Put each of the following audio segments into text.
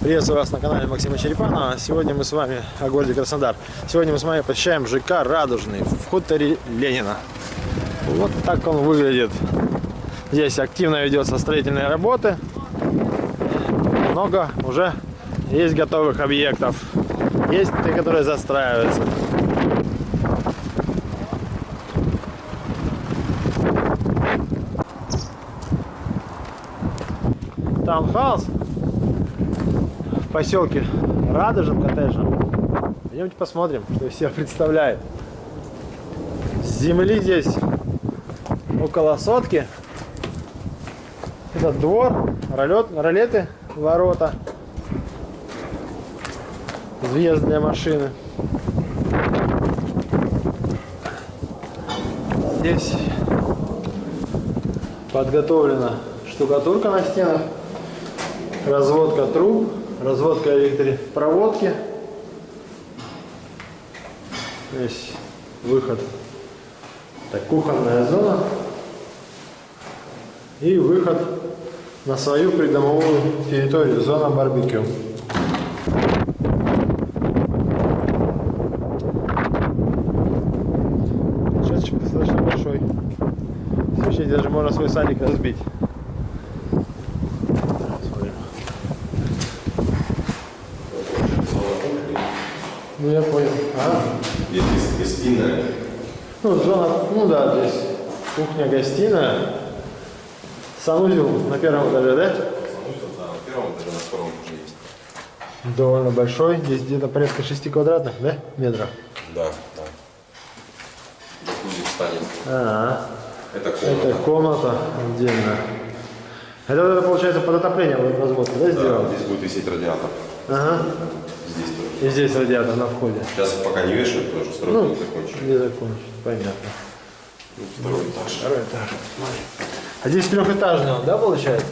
Приветствую вас на канале Максима Черепанова. Сегодня мы с вами о городе Краснодар. Сегодня мы с вами посещаем ЖК «Радужный» в хуторе Ленина. Вот так он выглядит. Здесь активно ведется строительные работы. Много уже есть готовых объектов. Есть те, которые застраиваются. Таунхаус поселке Радужном коттеджном. Пойдемте посмотрим, что из себя представляет. Земли здесь около сотки. Это двор, ролет, ролеты, ворота, въезд для машины. Здесь подготовлена штукатурка на стенах, разводка труб, разводка электропроводки. Здесь выход. Так, кухонная зона. И выход на свою придомовую территорию, зона барбекю. Участок достаточно большой. Вообще даже можно свой садик разбить. Ну я понял. Ага. Здесь гостиная. Ну, зона, ну да, здесь кухня-гостиная. Санузел на первом этаже, да? Санузел, да, на первом этаже, на втором уже есть. Довольно большой. Здесь где-то порядка 6 квадратных, да, метров? Да, да. Джакузи встанет. А, Это комната. это комната отдельно. Это это получается под отопление вот разводка, да, Да, сделано? здесь будет висеть радиатор. Ага. Здесь тоже. И здесь радиатор на входе. Сейчас пока не вешают, потому что стройку Ну, не закончили. не закончено, понятно. Ну, Второй этаж. Второй этаж. А здесь трехэтажный он, да, получается?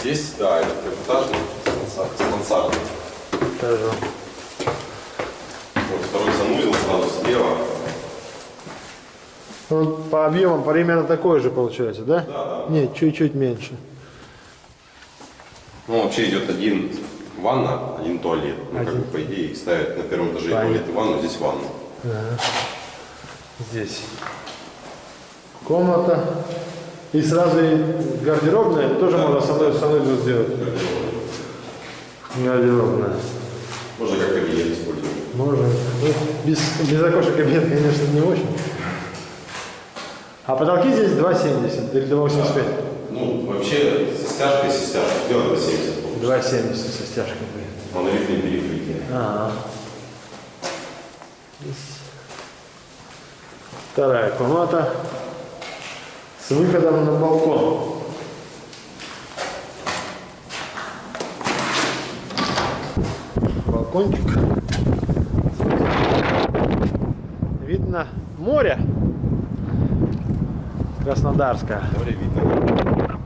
Здесь, да, это трехэтажный с мансар- с мансардой. Вот второй санузел сразу слева. Ну, по объемам примерно такой же получается, да? Да, да. Нет, чуть-чуть меньше. Ну, вообще идет один ванна, один туалет. Ну, как Один. бы, по идее, ставят на первом этаже Понятно. туалет и ванну, здесь ванну. Здесь комната. И сразу и гардеробная, тоже можно санузел, санузел сделать. Гардеробная. Можно как кабинет использовать. Можно. Ну, без, без окошек кабинет, конечно, не очень. А потолки здесь 2,70 или 2,85? Ну, вообще, со стяжкой, со стяжкой сделать до 70 получится. 2,70 со стяжкой будет. Монолитные перекрытия. Ага. Здесь Вторая комната с выходом на балкон. Балкончик. Видно море. Краснодарское. Море видно.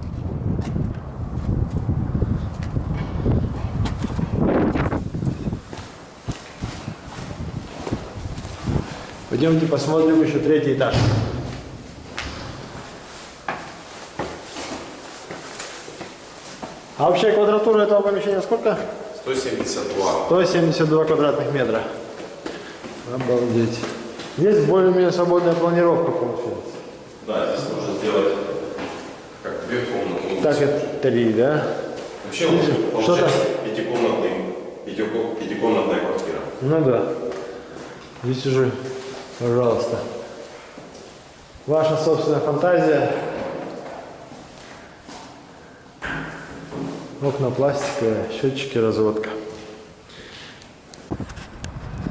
Пойдемте посмотрим еще третий этаж. А вообще квадратура этого помещения сколько? 172. 172 квадратных метра. Обалдеть. Здесь более-менее свободная планировка получается. Да, здесь можно сделать как две комнаты. Так, это три, да? Вообще вот Что получается пятикомнатный, пятико- пятикомнатная квартира. Ну да. Здесь уже, пожалуйста. Ваша собственная фантазия. Окна пластиковые, счетчики, разводка.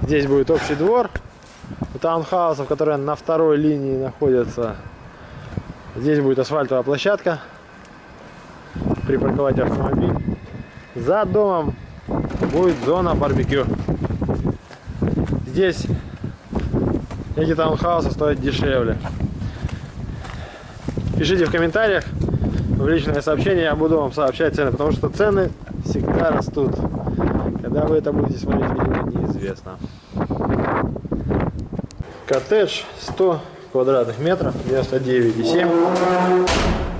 Здесь будет общий двор у таунхаусов, которые на второй линии находятся. Здесь будет асфальтовая площадка. Припарковать автомобиль. За домом будет зона барбекю. Здесь эти таунхаусы стоят дешевле. Пишите в комментариях, в личное сообщение, я буду вам сообщать цены, потому что цены всегда растут. Когда вы это будете смотреть видео, неизвестно. Коттедж 100 квадратных метров, 99,7.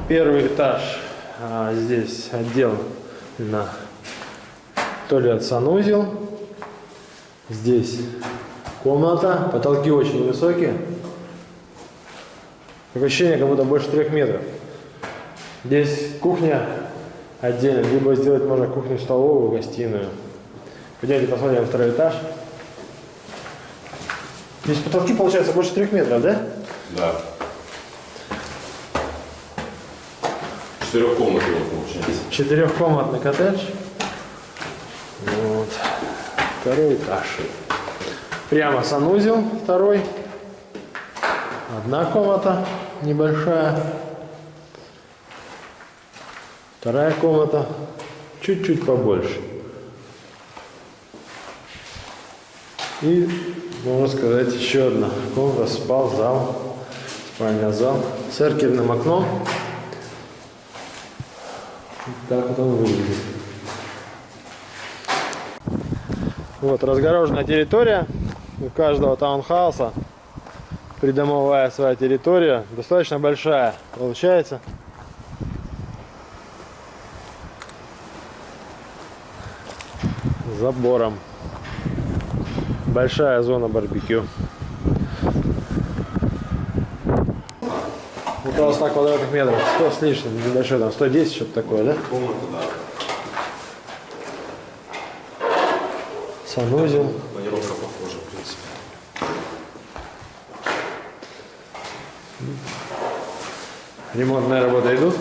Первый этаж. А, здесь отдел на туалет санузел. Здесь комната. Потолки очень высокие. Ощущение, как будто больше трех метров. Здесь кухня отдельно. Либо сделать можно кухню-столовую, гостиную. Пойдемте посмотрим второй этаж. Здесь потолки, получается, больше трех метров, да? Да. Четырехкомнатный получается. Четырехкомнатный коттедж. Вот. Второй этаж. Прямо санузел второй. Одна комната небольшая. Вторая комната чуть-чуть побольше. И, можно сказать, еще одна комната, спал, зал, спальня зал с окном. Так вот он выглядит. Вот разгороженная территория. У каждого таунхауса придомовая своя территория. Достаточно большая получается. Забором. Большая зона барбекю. Около 100 квадратных метров. 100 с лишним, небольшой, там 110, что-то такое, да? Комната, да. Санузел. Планировка похожа, в принципе. Ремонтные работы идут.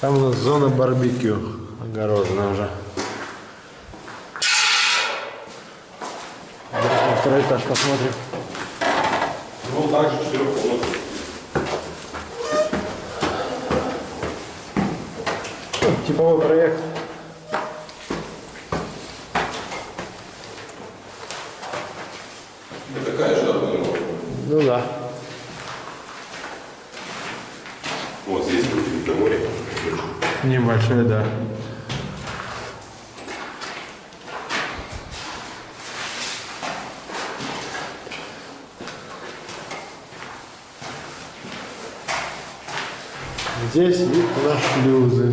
Там у нас зона барбекю огорожена уже. На второй этаж посмотрим. Ну, также четырехкомнатный. Ну, Типовой проект. Да такая же, планировка? Ну да. Вот здесь будет море. Небольшой, да. Здесь вид на шлюзы.